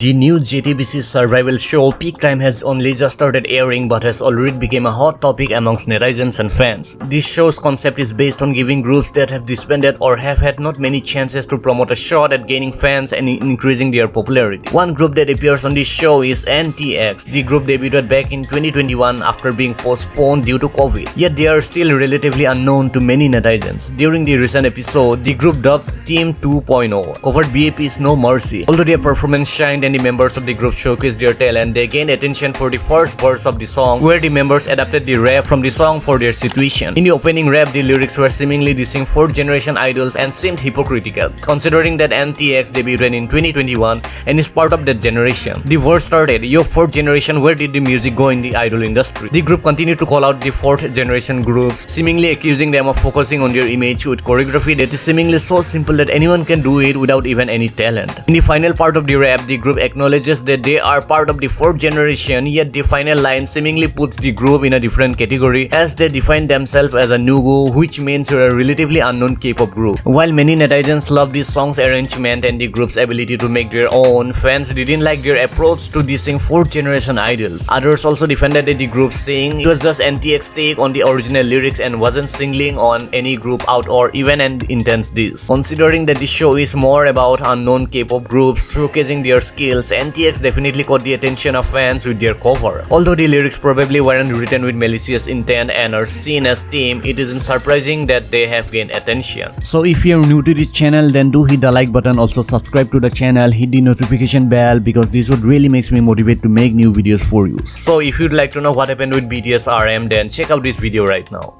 The new JTBC survival show Peak Time has only just started airing but has already become a hot topic amongst netizens and fans. This show's concept is based on giving groups that have disbanded or have had not many chances to promote a shot at gaining fans and increasing their popularity. One group that appears on this show is NTX. The group debuted back in 2021 after being postponed due to COVID. Yet they are still relatively unknown to many netizens. During the recent episode, the group dubbed Team 2.0 covered BAP's No Mercy. Although their performance shined the members of the group showcased their talent, they gained attention for the first verse of the song, where the members adapted the rap from the song for their situation. In the opening rap, the lyrics were seemingly dissing fourth generation idols and seemed hypocritical, considering that NTX debuted in 2021 and is part of that generation. The verse started, Yo fourth generation, where did the music go in the idol industry? The group continued to call out the fourth generation groups, seemingly accusing them of focusing on their image with choreography that is seemingly so simple that anyone can do it without even any talent. In the final part of the rap, the group acknowledges that they are part of the fourth generation, yet the final line seemingly puts the group in a different category as they define themselves as a Nugu, which means you're a relatively unknown K-pop group. While many netizens love this song's arrangement and the group's ability to make their own, fans didn't like their approach to dissing fourth generation idols. Others also defended the group saying it was just NTX take on the original lyrics and wasn't singling on any group out or even an intense diss. Considering that the show is more about unknown K-pop groups showcasing their skills, NTX definitely caught the attention of fans with their cover. Although the lyrics probably weren't written with malicious intent and are seen as team, it isn't surprising that they have gained attention. So if you're new to this channel then do hit the like button also subscribe to the channel hit the notification bell because this would really makes me motivate to make new videos for you. So if you'd like to know what happened with BTS RM then check out this video right now.